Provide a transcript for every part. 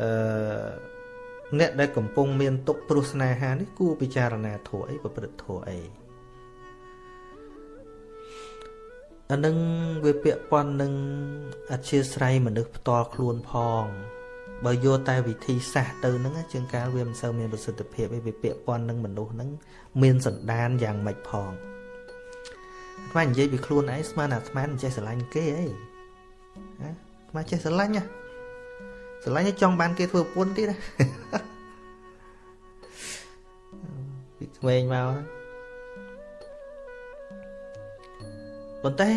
អឺអ្នកដែលកំពុងមានទុកព្រោះស្នេហានេះគួរពិចារណាធัวអីប្រព្រឹត្តធัวអីអានឹងវាពាក់ព័ន្ធនឹងអធិស្ស្រ័យមនុស្សផ្ទាល់ខ្លួនផងបើយកតែវិធីសាស្ត្រទៅហ្នឹងជាងកាលវាមិនសូវមានប្រសិទ្ធភាពឯវាពាក់ព័ន្ធនឹងមនុស្សហ្នឹងមានសន្តានយ៉ាងម៉េចផងអាត្មានិយាយពីខ្លួនឯងស្មានអាត្មាមិនចេះស្រឡាញ់គេអីណាអាត្មាចេះស្រឡាញ់ណា ស្រឡាញ់ចង់បានគេធ្វើប្រពន្ធទៀតណាពីក្មេងមកហ្នឹងប៉ុន្តែ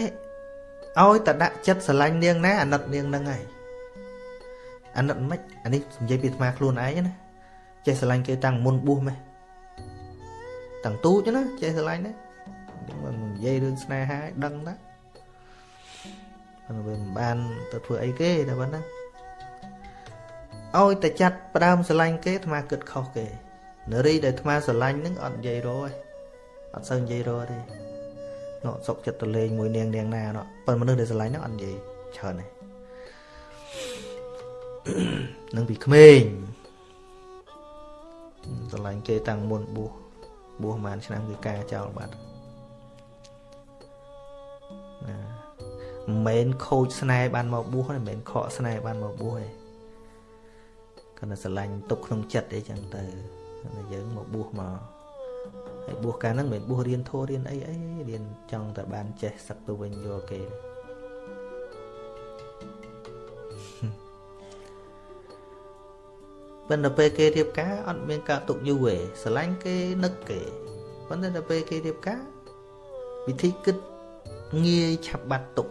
ឲ្យតែដាក់ចិត្តស្រឡាញ់នាងណាអាណិតនាងហ្នឹងហើយអាណិតមិនអានេះនិយាយពីអាត្មាខ្លួនឯងណាចេះស្រឡាញ់គេតាំងមុនបួសម៉េះតាំងទូចណាចេះស្រឡាញ់ណាមិននិយាយរឿងស្នេហាឲ្យដឹងណាប៉ុន្តែវាមិនបានទៅធ្វើអីគេតែប៉ុណ្ណឹង ឲ្យតែចាត់ផ្ដើមស្រឡាញ់គេអាត្មាគិតខុសគេនារីដែលអាត្មាស្រឡាញ់នឹងអត់និយាយរទេអត់សូវនិយាយរទេនោះសុកចិត្តទៅលេងមួយនាងនាងណានោះប៉ុន្តែមនុស្សដែលស្រឡាញ់នោះអត់និយាយច្រើនទេនឹងពីក្មេងស្រឡាញ់គេតាំងមុនបួសបួសប្រហែលឆ្នាំគឺការចោលបាត់ណាមិនមែនខូចស្នេហ៍បានមកបួសទេមិនមែនខកស្នេហ៍បានមកបួសទេ គាត់តែស្រឡាញ់ទុកក្នុងចិត្តអីចឹងទៅតែយើងមកបួសមកហើយបួសកាលហ្នឹងមិនមែនបួសរៀនធម៌រៀនអីអីរៀនចង់តែបានចេះសឹកទៅវិញយកគេប៉ុន្តែពេលគេរៀបការអត់មានការទុកយូរទេស្រឡាញ់គេនឹកគេប៉ុន្តែដល់ពេលគេរៀបការវិធីគិតងាយឆាប់បាត់ទុក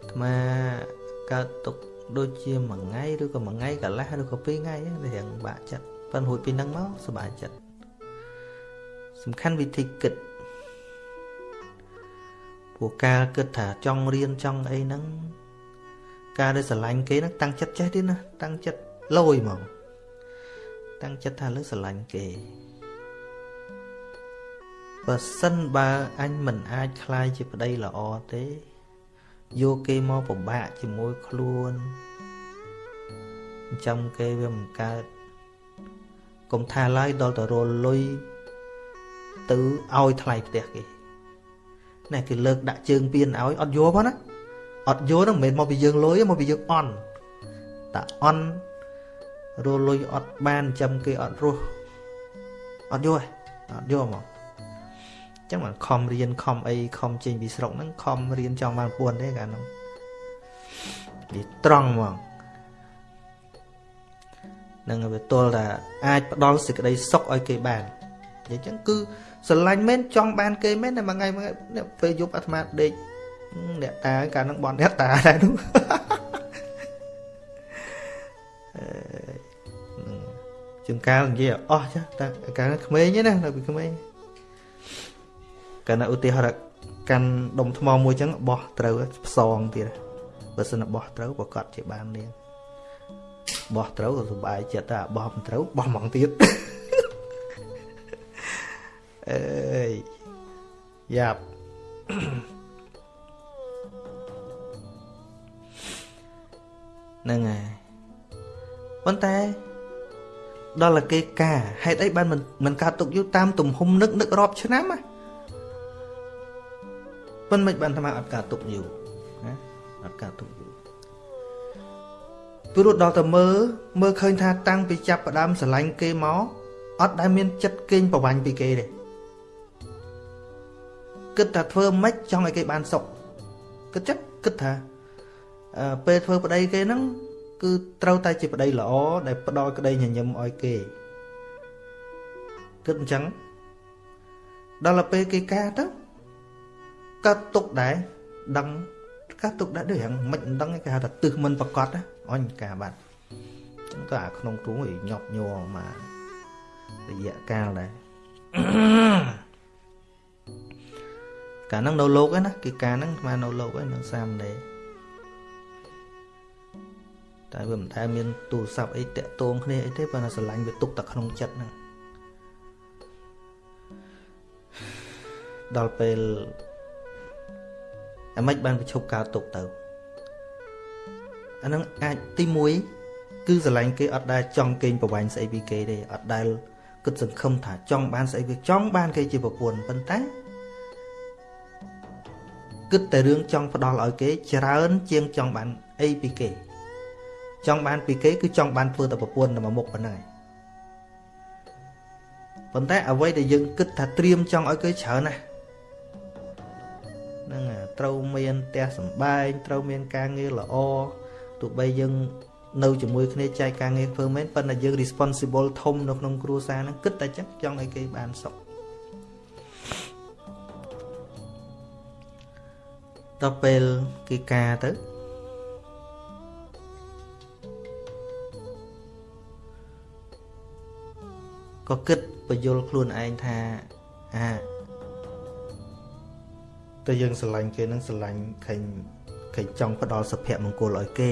អាត្មាកើតទុក ដូចជាមួយថ្ងៃឬក៏មួយថ្ងៃកន្លះឬក៏ពីរថ្ងៃហ្នឹងរៀងបាក់ចិត្តប៉ុន្តែរួចពីហ្នឹងមកសុបាយចិត្តសំខាន់វិធីគិតពួកការគិតថាចង់រៀនចង់អីហ្នឹងការដែលស្រឡាញ់គេហ្នឹងតាំងចិត្តចេះទៀតណាតាំងចិត្តលយហ្មងតាំងចិត្តថាលើស្រឡាញ់គេបើសិនបើអញមិនអាចคลายជាប្តីល្អទេ យកគេមកពិបាកជាមួយខ្លួនចាំគេវាមិនកើតកុំថាឡើយដល់ទៅរលុយទៅឲ្យថ្លៃផ្ទះគេណែគេលើកដាក់ជើងពៀនឲ្យអត់យកផងណាអត់យកហ្នឹងមិនមែនមកពីយើងលុយមកពីយើងអន់តាអន់រលុយអត់បានចាំគេអត់រស់អត់យកអត់យកមក ចឹងមិនខំរៀនខំអីខំចេញពីស្រុកហ្នឹងខំរៀនចង់បានពួនទេកាលហ្នឹងនិយាយត្រង់ហ្មងនឹងវាទល់ថាអាចផ្ដល់សេចក្តីសុខឲ្យគេបាននិយាយចឹងគឺស្រឡាញ់មែនចង់បានគេមែនតែមួយថ្ងៃមួយថ្ងៃពេលយប់អាត្មាដេកអ្នកតាកាលហ្នឹងបនអ្នកតាដែរនោះជាងកាលនិយាយអស់ចាតែកាលក្មេងណានៅពីក្មេង កាលណាឧទាហរណ៍កាន់ដុំថ្មមួយចឹងបោះត្រូវផ្សងទៀតបើសិនបោះត្រូវប្រកាសជាបាននាងបោះត្រូវក៏សុបាយចិត្តតែបោះមិនត្រូវបោះហ្មងទៀតអើយយ៉ាប់ហ្នឹងហើយប៉ុន្តែដល់តែគេការហេតុអីបានមិនមិនកើតទុកយូរតាមទំហំនឹកនឹករាប់ឆ្នាំណា ប៉ុន្តែមិនបានថាអត់កើតទុកយូរណាអត់កើតទុកយូរព្រោះដល់តែមើលមើលឃើញថាតាំងពីចាប់ផ្ដើមស្រឡាញ់គេមកអត់ដែលមានចិត្តកេងប្រវាញ់ពីគេទេគិតថាធ្វើម៉េចចង់ឲ្យគេបានសុខគិតចិត្តគិតថាពេលធ្វើប្តីគេហ្នឹងគឺត្រូវតែជាប្តីល្អដែលផ្ដល់ក្តីញញឹមឲ្យគេគិតអញ្ចឹងដល់ទៅពេលគេការទៅ កើតទុកដែរដឹងកើតទុកដែរដូចហ្នឹងមិនដឹងគេហៅថាទឹះមិនប្រកបអញការបាត់អញ្ចឹងទៅអាក្នុងទ្រូងញាប់ញ័រមករយៈកាលដែរកាលហ្នឹងនៅលោកឯណាគេការហ្នឹងស្មើនៅលោកឯនៅសាមណេរតែវាមិនដែលមានទូរស័ព្ទអីតាក់ទងគ្នាអីទេប៉ុន្តែស្រឡាញ់វាទុកតែក្នុងចិត្តហ្នឹងដល់ពេល អាម៉េចបានប្រឈប់កើតទុកទៅអានឹងអាចទី1គឺស្រឡាញ់គេអត់ដែលចង់កេងប្រវាញ់ស្អីពីគេទេអត់ដែលគិតសង្ឃឹមថាចង់បានស្អីវាចង់បានគេជាប្រពន្ធប៉ុន្តែគិតតែរឿងចង់ផ្ដល់ឲ្យគេច្រើនជាងចង់បានអីពីគេចង់បានពីគេគឺចង់បានធ្វើតែប្រពន្ធតែមួយមុខប៉ុណ្ណឹងឯងប៉ុន្តែអ្វីដែលយើងគិតថាត្រៀមចង់ឲ្យគេច្រើនណាស់ហ្នឹង ត្រូវមានផ្ទះសំបែងត្រូវមានការងារល្អទោះបីយើងនៅជាមួយគ្នាចែកការងារធ្វើមែនប៉ុន្តែយើង responsible ធំនៅក្នុងគ្រួសារហ្នឹងគិតតែចឹងចង់ឲ្យគេបានសុខដល់ពេលគេការទៅក៏គិតបញ្យល់ខ្លួនឯងថាអា តែយើងស្រឡាញ់គេនឹងស្រឡាញ់ឃើញឃើញចង់ផ្ដល់សុភមង្គលឲ្យគេ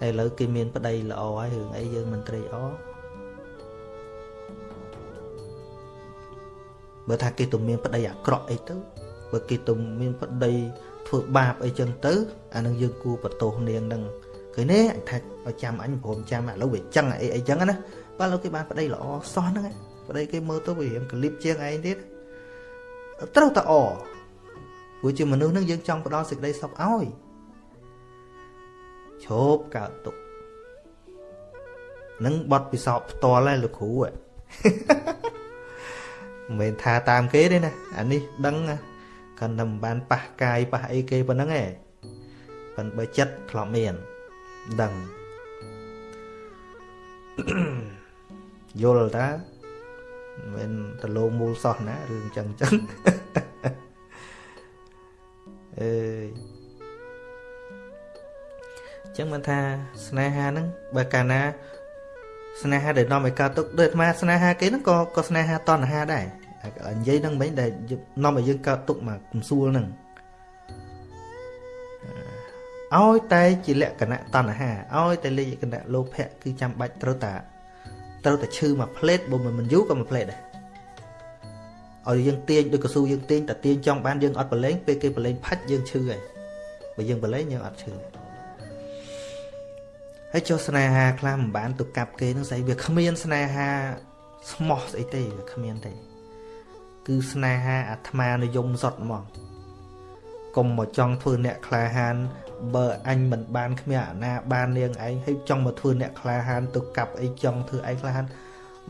ហើយឥឡូវគេមានប្តីល្អហើយរឿងអីយើងមិនត្រេកអរបើថាគេទៅមានប្តីអាក្រក់អីទៅបើគេទៅមានប្តីធ្វើបាបអីចឹងទៅអានឹងយើងគួរបន្ទោសនាងនឹងឃើញទេអញថាឲ្យចាំអញព្រមចាំឥឡូវវាចឹងអីអីចឹងណាបើឥឡូវគេបានប្តីល្អសោះហ្នឹងប្តីគេមើលទៅវារៀងកលៀបជាងឯងទៀត ត្រូវតែអព្រោះជាមនុស្សនឹងយើងចង់ផ្ដល់សេចក្តីសុខឲ្យឈប់កើតទុកនឹងបត់ពិសោធន៍ផ្ទាល់ហើយលោកគ្រូមិនមែនថាតាមគេទេណាអានេះដឹងគាត់តែមិនបានប៉ះកាយប៉ះអីគេប៉ុណ្ណឹងឯងប៉ុន្តែបើចិត្តធ្លាប់មានដឹងយល់តា មិនតលោមូលសោះណារឿងចឹងចឹងអើយចឹងមិនថាស្នេហាហ្នឹងបើកាលណា ស្នេហាដែលនាំឲ្យកើតទុកដូចអាត្មាស្នេហាគេហ្នឹងក៏ក៏ស្នេហាតណ្ហាដែរនិយាយហ្នឹងមិញដែលនាំឲ្យយើងកើតទុកមកកំសួលហ្នឹងឲ្យតែជាលក្ខណៈតណ្ហាឲ្យតែលក្ខណៈលោភៈគឺចាំបាច់ត្រូវតា ត្រូវតែឈឺមួយផ្លេតបើមិនយូរក៏មួយផ្លេតដែរឲ្យយើងទាញដូចកស៊ូយើងទាញតែទាញចង់បានយើងអត់ប្រឡែងពេលគេប្រឡែងផាច់យើងឈឺហើយបើយើងប្រឡែងយើងអត់ឈឺហើយចុះស្នេហាខ្លះមិនបានទៅកាប់គេនឹងស្អីវាគ្មានស្នេហាស្មោះស្អីទេវាគ្មានទេគឺស្នេហាអាត្មានិយមសុតហ្មងកុំមកចង់ធ្វើអ្នកក្លាហាន បើអញមិនបានគ្មានអាណាបាននាងឯងហើយចង់មកធ្វើអ្នកក្លាហានទៅកាប់អីចង់ធ្វើឯងក្លាហាន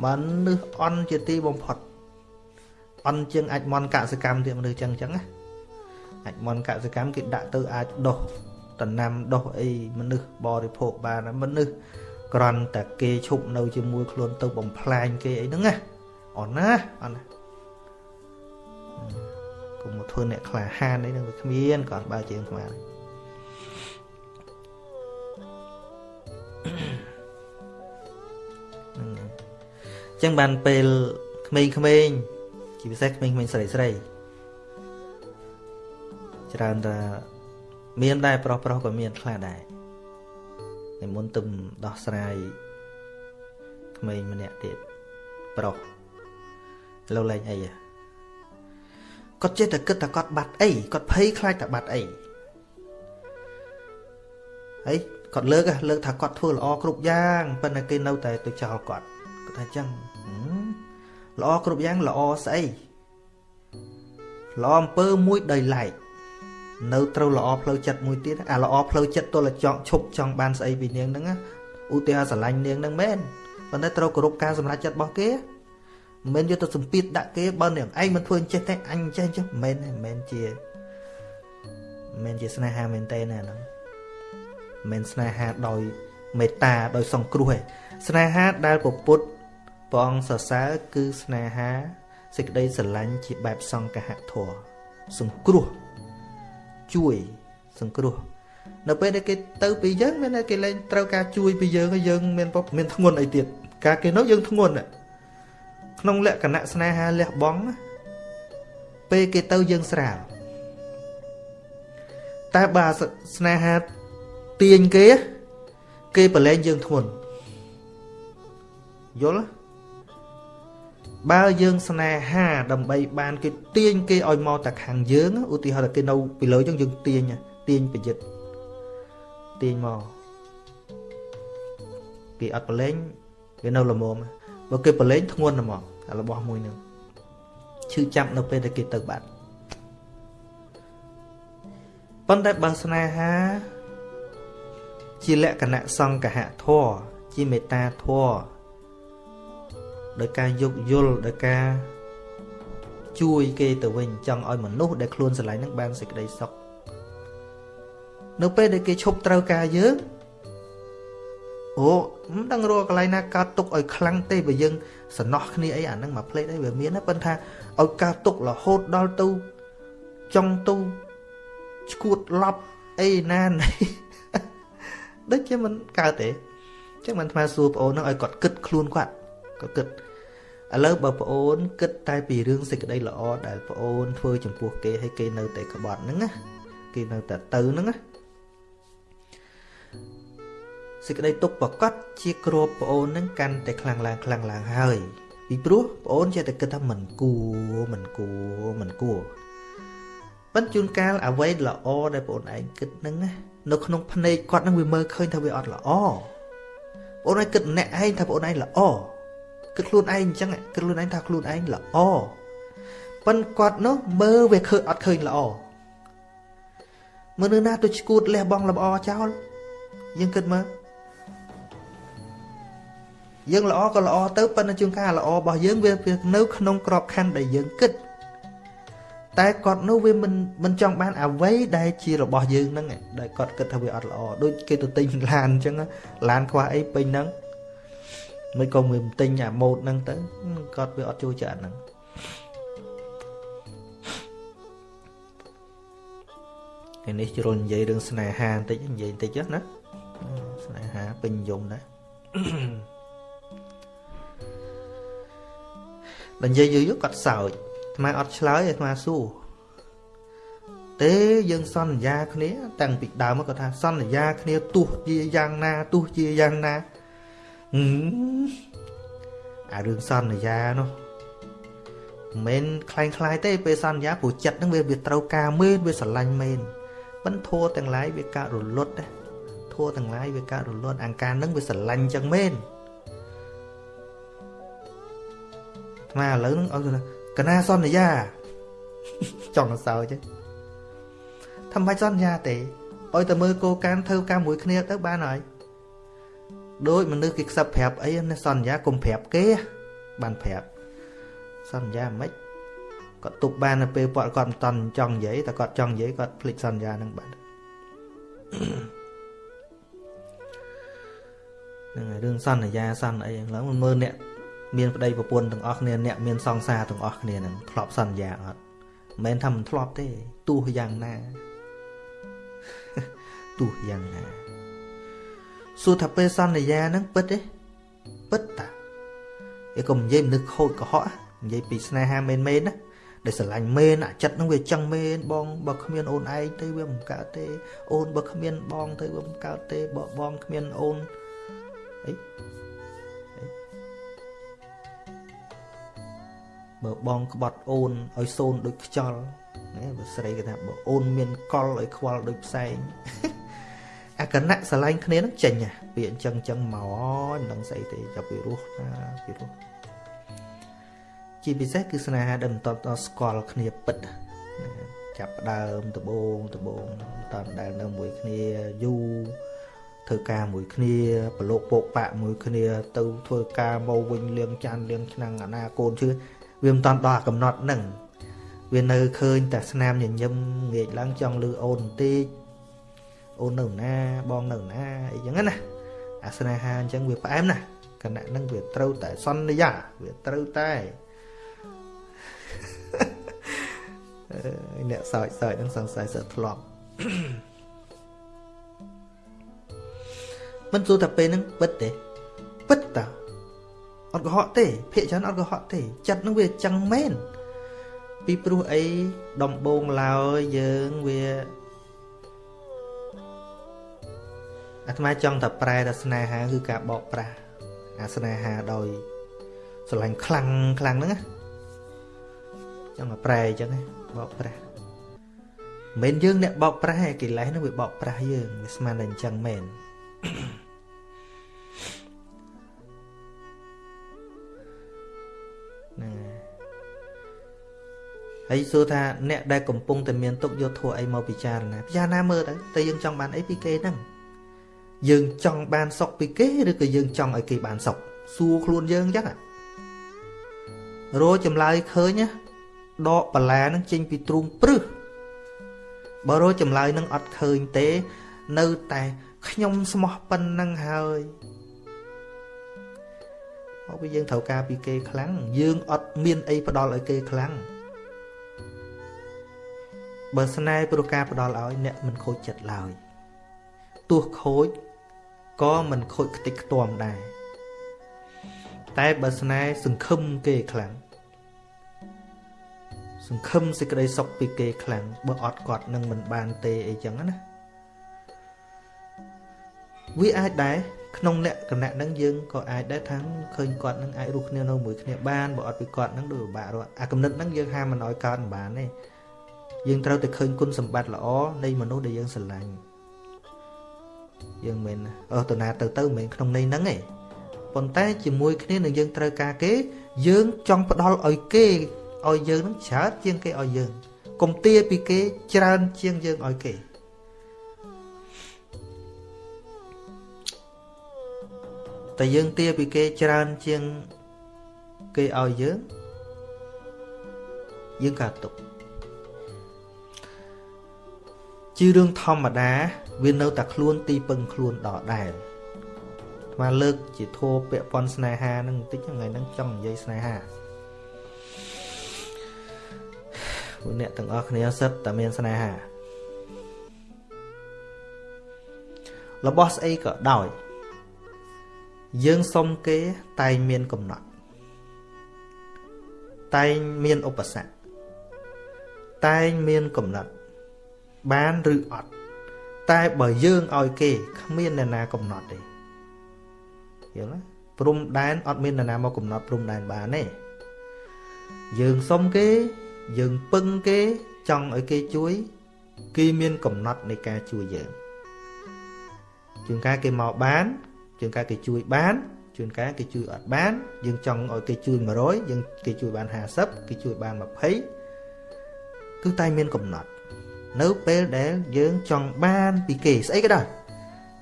មនុស្សអន់ជាទីបំផុតអន់ជាងអាចមនកសកម្មទៀតមនុស្សចឹងចឹងណាអាចមនកសកម្មគេដាក់ទៅអាចដោះតំណាំដោះអីមនុស្សបរិភោគបានមនុស្សក្រន់តែគេឈប់នៅជាមួយខ្លួនទៅបំផ្លាញគេអីហ្នឹងណាអន់ណាអន់ណាកុំមកធ្វើអ្នកក្លាហានអីហ្នឹងវាគ្មានគាត់បើជាងស្មាន ចឹងបានពេលក្មេងៗជាពិសេសក្មេងៗស្រីស្រីច្រើនតែមានដែរប្រុសប្រុសក៏មានខ្លះដែរតែមុនទំដោះស្រាយក្មេងម្នាក់ទៀតប្រុសលោកលេងអីគាត់ចេះតែគិតថាគាត់បាត់អីគាត់ភ័យខ្លាចតែបាត់អីហើយគាត់លើកលើកថាគាត់ធ្វើល្អគ្រប់យ៉ាងប៉ុន្តែគេនៅតែទៅចោលគាត់ គាត់ថាអញ្ចឹងល្អគ្រប់យ៉ាងល្អស្អីល្អអំពើមួយដោយឡែកនៅត្រូវល្អផ្លូវចិត្តមួយទៀតអាល្អផ្លូវចិត្តទល់តែចង់ឈប់ចង់បានស្អីពីនាងហ្នឹងឧទាហរណ៍ស្រឡាញ់នាងហ្នឹងមែនប៉ុន្តែត្រូវគោរពការសម្រេចចិត្តរបស់គេមិនមែនយកទៅសម្ពាធដាក់គេបើនាងឯងមិនធ្វើអញ្ចេះទេអញអញ្ចេះអញ្ចឹងមិនមែនមិនមែនជាមិនមែនជាស្នេហាមែនទេណាហ្នឹងមិនស្នេហាដោយមេត្តាដោយសង្គ្រោះទេស្នេហាដែលពពុទ្ធ ព្រះអង្គសរសើរគឺស្នេហាសេចក្តីស្រឡាញ់ជាបែបសង្កហធម៌សង្គ្រោះជួយសង្គ្រោះនៅពេលដែលគេទៅពីយើងមានតែគេលែងត្រូវការជួយពីយើងហើយយើងមានមានធ្ងន់អីទៀតការគេនោះយើងធ្ងន់ក្នុងលក្ខណៈស្នេហាលះបង់ពេលគេទៅយើងស្រាលតែបើស្នេហាទាញគេគេប្រឡែងយើងធ្ងន់យល់ បើយើងស្នេហាដើម្បីបានគេទាញគេឲ្យមកតែខាងយើងឧទាហរណ៍ថាគេនៅពីលើយើងយើងទាញទាញប្រយុទ្ធទាញមកគេអត់ប្រឡែងវានៅល្មមបើគេប្រឡែងធ្ងន់ហ្មងរបស់មួយនឹងឈឺចាប់នៅពេលដែលគេទៅបាត់ប៉ុន្តែបើស្នេហា ជាលក្ខណៈសង្កហធម៌ជាមេត្តាធម៌ ដោយការយោគយល់ដោយការជួយគេទៅវិញចង់ឲ្យមនុស្សដែលខ្លួនស្រឡាញ់នឹងបានសេចក្តីសុខនៅពេលដែលគេឈប់ត្រូវការយើងអូមិនដឹងរកកន្លែងណាកើតទុកឲ្យខ្លាំងទេបើយើងសំណោះគ្នាអីអាហ្នឹងមកផ្លេតអីវាមានណាប៉ុន្តែឲ្យកើតទុករហូតដល់ទៅចង់ទៅឈួតឡប់អីណាណីដូចជាមិនកើតទេចឹងមិនថ្មសួរប្អូនហ្នឹងឲ្យគាត់គិតខ្លួនគាត់ គាត់គិតឥឡូវបើប្អូនគិតតែពីរឿងសេចក្តីល្អដែលប្អូនធ្វើចំពោះគេឲ្យគេនៅតែក្បត់ហ្នឹងណាគេនៅតែទៅហ្នឹងណាសេចក្តីទុកប្រកាសជាគ្របប្អូននឹងកាន់តែខ្លាំងឡើងខ្លាំងឡើងហើយពីព្រោះប្អូនចេះតែគិតថាមិនគួរមិនគួរមិនគួរប៉ុន្តែជួនកាលអ្វីល្អដែលប្អូនឯងគិតនឹងណានៅក្នុងភ្នែកគាត់នឹងវាមើលឃើញថាវាអត់ល្អបងឯងគិតអ្នកឯងថាបងឯងល្អ គិតខ្លួនឯងអញ្ចឹងគិតខ្លួនឯងថាខ្លួនឯងល្អប៉ុន្តែគាត់នោះមើលវាឃើញអត់ឃើញល្អមើលនឿណាទៅឈួតលះបងលម្អចោលយើងគិតមើលយើងល្អក៏ល្អទៅប៉ុន្តែជួនកាលល្អរបស់យើងវានៅក្នុងក្របខ័ណ្ឌដែលយើងគិតតែគាត់នោះវាមិនមិនចង់បានអ្វីដែលជារបស់យើងហ្នឹងដែលគាត់គិតថាវាអត់ល្អដូចគេទៅទិញឡានអញ្ចឹងឡានខ្វះអីពេញហ្នឹង មិនក៏មិនទិញអាម៉ូតហ្នឹងទៅគាត់វាអត់ចូលចិត្តហ្នឹងថ្ងៃនេះជ្រុលនិយាយរឿងស្នេហាបន្តិចនិយាយបន្តិចណាស្នេហាពេញនិយមដែរដល់និយាយយូរយូរគាត់សើចអាត្មាអត់ឆ្លើយអាត្មាសួរទេយើងសន្យាគ្នាតាំងពីដើមគាត់ថាសន្យាគ្នាទោះជាយ៉ាងណាទោះជាយ៉ាងណា អារឿងសន្យានោះមិនខ្លាំងខ្លាយទេពេលសន្យាព្រោះចិត្តហ្នឹងវាវាត្រូវការមែនវាស្រឡាញ់មែនបិណ្ឌធัวទាំងឡាយវាកើតរលត់ធัวទាំងឡាយវាកើតរលត់អង្ការហ្នឹងវាស្រឡាញ់ចឹងមែនថ្មឥឡូវហ្នឹងឲ្យកណាសន្យាចង់សើចទេថាមិនបាច់សន្យាទេឲ្យតែមើលគោលការណ៍ធ្វើការមួយគ្នាទៅបានហើយ ដូចមនុស្សគេខ្សឹបប្រាប់អីណាសន្យាកុំប្រាប់គេបានប្រាប់សន្យាមិនគាត់ទុកបាននៅពេលគាត់គាត់មិនតន់ចង់និយាយតែគាត់ចង់និយាយគាត់ភ្លេចសន្យានឹងបាត់ហ្នឹងហើយរឿងសន្យាសន្យាអីឡើងមើលអ្នកមានប្តីប្រពន្ធទាំងអស់គ្នាអ្នកមានសង្សារទាំងអស់គ្នានឹងធ្លាប់សន្យាអត់មិនមែនថាមិនធ្លាប់ទេទោះយ៉ាងណាទោះយ៉ាងណា សួរថាពេលសន្យាហ្នឹងពិតទេពិតតាឯកុំនិយាយមនុស្សខូចកុហកនិយាយពីស្នេហាមែនមែនណាដែលស្រឡាញ់មែនអាចិត្តហ្នឹងវាចឹងមែនបងបើគ្មានអូនឯងទៅវាមិនកើតទេ អូនបើគ្មានបងទៅវាមិនកើតទេបើបងគ្មានអូនអីបើបងក្បត់អូនឲ្យសូនដូចខ្យល់ណាបើស្រីគេថាបើអូនមានកលឲ្យខ្វល់ដូចផ្សែង អាកណៈស្រឡាញ់គ្នានឹងចេញពាក្យអញ្ចឹងអញ្ចឹងមកមិនដឹងស្អីទេចាប់ពីរស់ណាពីរស់ជាពិសេសគឺស្នេហាដែលមិនតតស្គាល់គ្នាពិតចាប់ដើមដបងដបងតាមដែលនៅមួយគ្នាយូរធ្វើការមួយគ្នាប្រឡូកពកបាក់មួយគ្នា ទៅធ្វើការមកវិញលៀងចានលៀងឆ្នាំងអាណាកូនជឿវាមិនតាន់ដល់កំណត់ហ្នឹងវានៅឃើញតែស្នាមញញឹមងាកឡើងចង់លឺអូនបន្តិច អូននៅណាបងនៅណាអីចឹងណាអាស្នេហាអញ្ចឹងវាផ្អែមណាគណៈហ្នឹងវាត្រូវតែសន្យាវាត្រូវតែអ្នកសើចសើចហ្នឹងសង្ស័យសើធ្លាប់មិនទូតែពេលហ្នឹងពិតទេពិតតាអត់កុហកទេភាកច្រើនអត់កុហកទេចិត្តនឹងវាចឹងមែនពីព្រោះអីដំបងឡើយយើងវា អាត្មាចង់តែប្រែតែស្នេហាគឺការបោកប្រាស់អាស្នេហាដោយស្រឡាញ់ខ្លាំងខ្លាំងហ្នឹងណាចង់តែប្រែអញ្ចឹងបោកប្រាស់មិនយើងអ្នកបោកប្រាស់ឯកិលេសនោះវាបោកប្រាស់យើងវាស្មានតែអញ្ចឹងមែនណាហើយសួរថាអ្នកដែលកំពុងតែមានទុកយកធัวអីមកពិចារណាពិចារណាមើលទៅតើយើងចង់បានអីពីគេហ្នឹង យើងចង់បានសុខពីគេឬក៏យើងចង់ឲ្យគេបានសុខសួរខ្លួនយើងអញ្ចឹងរោចម្លើយឃើញណាដកបន្លានឹងចេញពីទ្រូងព្រឹសបើរោចម្លើយនឹងអត់ឃើញទេ នៅតែខ្ញុំស្មោះប៉ុណ្ណឹងហើយមកពីយើងត្រូវការពីគេខ្លាំងយើងអត់មានអីផ្ដល់ឲ្យគេខ្លាំងបើស្នេហ៍ព្រោះការផ្ដល់ឲ្យអ្នកមិនខូចចិត្តឡើយទោះខូច ក៏មិនខូចខ្ទេចខ្ទាំដែរតែបើស្នេហ៍សង្ឃឹមគេខ្លាំងសង្ឃឹមសេចក្តីសុខពីគេខ្លាំងបើអត់គាត់នឹងមិនបានទេអីចឹងណាវាអាចដែរក្នុងលក្ខណៈហ្នឹងយើងក៏អាចដែរថាឃើញគាត់នឹងអាចរស់គ្នានៅមួយគ្នាបានបើអត់ពីគាត់នឹងដូចពិបាករត់អាកំណត់ហ្នឹងយើងហាមមិនឲ្យកើតមិនបានទេយើងត្រូវតែឃើញគុណសម្បត្តិល្អនៃមនុស្សដែលយើងស្រឡាញ់ យើងមិនអស់តណាទៅទៅមិនក្នុងន័យហ្នឹងទេប៉ុន្តែជាមួយគ្នានឹងយើងត្រូវការគេ យើងចង់ផ្ដល់ឲ្យគេឲ្យយើងនឹងច្រើនជាងគេឲ្យយើងកុំទាពីគេច្រើនជាងយើងឲ្យគេតែយើងទាពីគេច្រើនជាងគេឲ្យយើងយើងកើតទុក ជារឿងធម្មតា វានៅតែខ្លួនទីពឹងខ្លួនដដែលស្មាលើកជាធោពាក់ព័ន្ធស្នេហានឹងបន្តិចថ្ងៃហ្នឹងចង់និយាយស្នេហាពួកអ្នកទាំងអស់គ្នាសិតតែមានស្នេហារបស់ស្អីក៏ដោយយើងសុំគេតែងមានកំណត់តែងមានឧបសគ្គតែងមានកំណត់ បានឬអត់តែបើយើងឲ្យគេគ្មានអ្នកណាកំណត់ទេយល់ទេព្រំដែនអត់មានអ្នកណាមកកំណត់ព្រំដែនបានទេយើងសុំគេយើងពឹងគេចង់ឲ្យគេជួយគេមានកំណត់នៃការជួយយើងជួនកាលគេមកបានជួនកាលគេជួយបានជួនកាលគេជួយអត់បានយើងចង់ឲ្យគេជួយ100យើងគេជួយបាន50គេជួយបាន20គឺតែមានកំណត់ នៅពេលដែលយើងចង់បានពីគេស្អីក៏ដោយ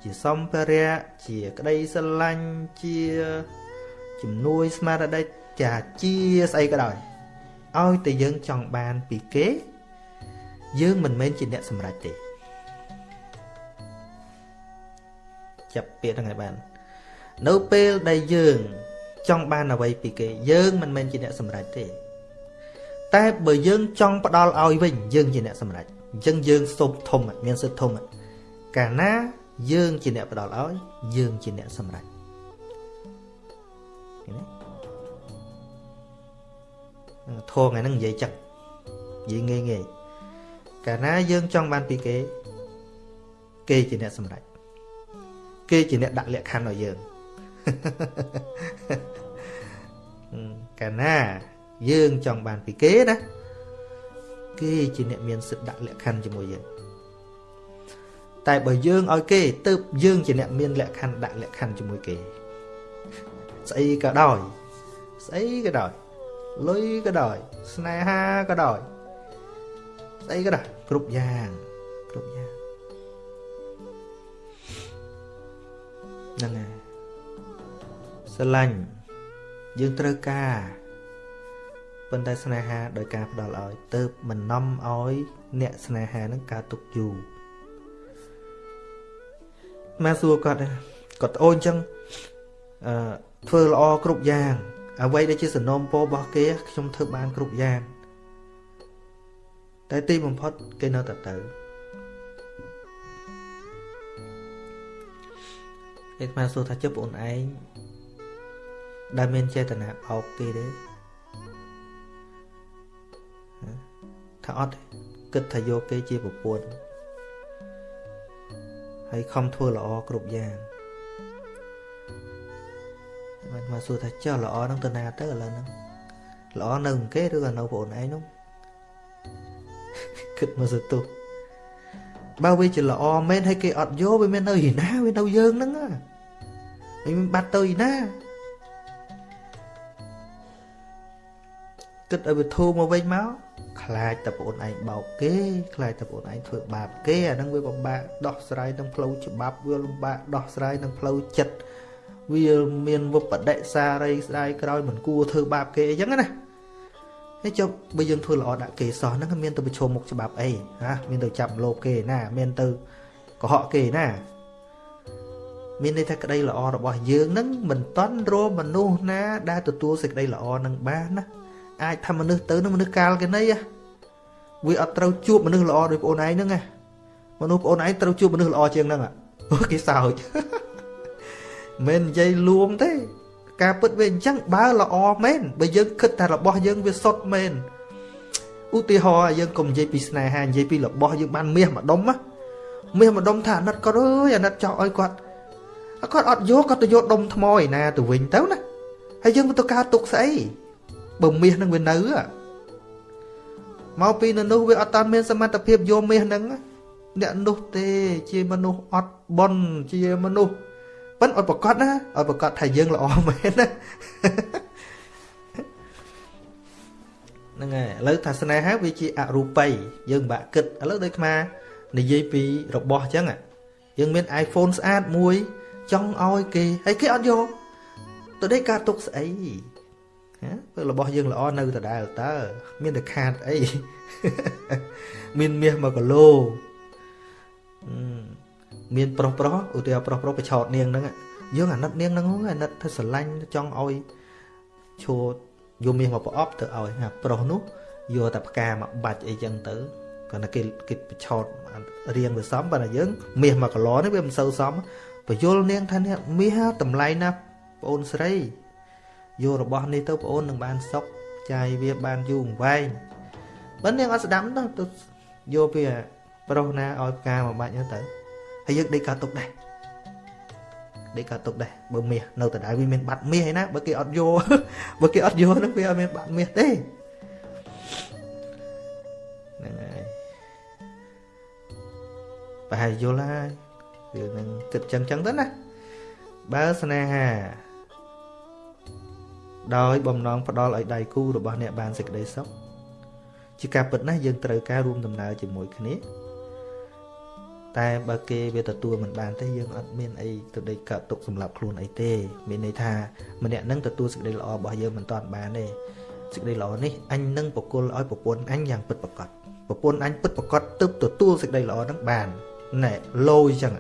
ជាសម្ភារៈជាក្តីស្រឡាញ់ជាជំនួយស្មារតីចាជាស្អីក៏ដោយឲ្យតែយើងចង់បានពីគេ យើងមិនមែនជាអ្នកសម្រេចទេចាប់ពាក្យហ្នឹងឲ្យបាននៅពេលដែលយើងចង់បានអ្វីពីគេ យើងមិនមែនជាអ្នកសម្រេចទេ តែបើយើងចង់ផ្ដល់ឲ្យវិញយើងជាអ្នកសម្រេច អញ្ចឹងយើងសុំធំមានសិទ្ធធំកាលណាយើងជាអ្នកផ្ដល់ឲ្យយើងជាអ្នកសម្រេចឃើញទេធងថ្ងៃហ្នឹងនិយាយចឹងនិយាយងាយងាយកាលណាយើងចង់បានពីគេ គេជាអ្នកសម្រេចគេជាអ្នកដាក់លក្ខខណ្ឌឲ្យយើងកាលណាយើងចង់បានពីគេណា គេជាអ្នកមានសិទ្ធិដាក់លក្ខខណ្ឌជាមួយយើងតែបើយើងឲ្យគេទៅយើងជាអ្នកមានលក្ខខណ្ឌដាក់លក្ខខណ្ឌជាមួយគេស្អីក៏ដោយស្អីក៏ដោយលុយក៏ដោយស្នេហាក៏ដោយស្អីក៏ដោយគ្រប់យ៉ាងគ្រប់យ៉ាងហ្នឹងហើយស្រឡាញ់យើងត្រូវការ ប៉ុន្តែស្នេហាដោយការផ្ដល់ឲ្យទៅមិននាំឲ្យ អ្នកស្នេហានឹងកើតទុកយូរមកសួរគាត់គាត់អូនចឹងអឺធ្វើល្អគ្រប់យ៉ាង អ្វីដែលជាសំណូមពររបស់គេខ្ញុំធ្វើបានគ្រប់យ៉ាងតែទីបំផុតគេនៅតែទៅគេមកសួរថាជិបអូនឯងដែលមានចេតនាបោកគេទេ អត់គិតថាយកគេជាប្រពន្ធហើយខំធ្វើល្អគ្រប់យ៉ាងបានមកសួរថាចុះល្អនឹងទៅណាទៅឥឡូវហ្នឹងល្អនៅគេឬក៏នៅបងឯងនោះគិតមកសទុះបើវាជាល្អមែនហើយគេអត់យកវាមាននៅឯណាវានៅយើងហ្នឹងវាមិនបាត់ទៅឯណាគិតឲ្យវាធូរមកវិញមក ខ្លាចតែប្អូនឯងបោកគេខ្លាចតែប្អូនឯងធ្វើបាបគេអាហ្នឹងវាពិបាកដោះស្រាយនឹងផ្លូវច្បាប់វាលំបាកដោះស្រាយនឹងផ្លូវចិត្តវាមានវបដិសារីស្ដាយក្រោយមិនគួរធ្វើបាបគេអីចឹងណាហើយចុះបើយើងធ្វើល្អដាក់គេសោះហ្នឹងមានទៅប្រឈមមុខច្បាប់អីណាមានទៅចាប់លោកគេណាមានទៅកុហកគេណាមានន័យថាក្តីល្អរបស់យើងនឹងមិនតន់រមនុស្សណា ដែលទទួលសេចក្តីល្អនឹងបានណាអាចថាមនុស្សទៅនឹងមនុស្សកាលគេណី វាអត់ត្រូវជួបមនុស្សល្អដូចបងអូនឯងហ្នឹងណាមនុស្សបងអូនឯងត្រូវជួបមនុស្សល្អជាងហ្នឹងគេសើចមិននិយាយលួងទេ ការពិតវាអញ្ចឹងបើល្អមែនបើយើងគិតថារបស់យើងវាសុទ្ធមែនឧទាហរណ៍យើងកុំនិយាយពីស្នេហានិយាយពីរបស់យើងបានមាសម្ដុំណាមាសម្ដុំថាអាណិតគាត់អើយអាណិតចោលឲ្យគាត់គាត់អត់យកគាត់ទៅយកដុំថ្មឯណាទៅវិញទៅណាហើយយើងទៅការទុកស្អីបើមាសនឹងវានៅ មកពីនៅនោះវាអត់តាន់មានសមត្ថភាពយកមាសនឹងអ្នកនោះទេជាមនុស្សអត់បន់ជាមនុស្សប៉ិនឲ្យប្រកាសណាឲ្យប្រកាសថាយើងល្អមែនណាហ្នឹងហើយឥឡូវថាស្នេហាវាជាអរូបីយើងបាក់គិតឥឡូវដូចខ្មែរនិយាយពីរបស់អញ្ចឹងយើងមាន iPhone ស្អាតមួយចង់ឲ្យគេហើយគេអត់យកទៅដេកការទុកស្អីណា ពេលរបស់យើងល្អនៅដដែលតើមានតែខាតអីមានមាស1គីឡូមានប្រុសប្រុសឧទាហរណ៍ប្រុសប្រុសប្រឆោតនាងហ្នឹងយើងអាណិតនាងហ្នឹងអាណិតធ្វើស្រឡាញ់ចង់ឲ្យឈួតយកមាសមកប្រអប់ទៅឲ្យណាប្រុសនោះយកតែផ្កាមកបាច់អីចឹងទៅគាត់តែគេគេប្រឆោតរៀងវាសមបើតែយើងមាស1គីឡូនេះវាមិនសូវសមបយលនាងថានេះមាសតម្លៃណាស់បងអូនស្រី យករបស់នេះទៅបងអូននឹងបានសុខចាយវាបានយូរអង្វែងបើនាងអត់ស្ដាប់ទៅយកពីប្រុសណាឲ្យផ្កាមកបាច់ទៅហើយយើងដេកកើតទុកដែរដេកកើតទុកដែរបើមាសនៅដដែលវាមានបាត់មាសឯណាបើគេអត់យកបើគេអត់យកនឹងវាអត់មានបាត់មាសទេហ្នឹងហើយប្រហែលយល់ហើយវានឹងគិតចឹងចឹងទៅណាបើស្នេហា ដោយបំណងផ្ដល់ឲ្យដៃគូរបស់អ្នកបានសេចក្តីសុខជាការពិតណាស់យើងត្រូវការរួមដំណើរជាមួយគ្នាតែបើគេវាទទួលមិនបានទេយើងអត់មានអីទៅដេកកើតទុកសម្រាប់ខ្លួនអីទេមានន័យថាម្នាក់នឹងទទួលសេចក្តីល្អរបស់យើងមិនតាន់បានទេសេចក្តីល្អនេះអញនឹងបកគលឲ្យប្រពន្ធអញយ៉ាងពិតប្រាកដប្រពន្ធអញពិតប្រាកដទើបទទួលសេចក្តីល្អនឹងបានណែលោយចឹង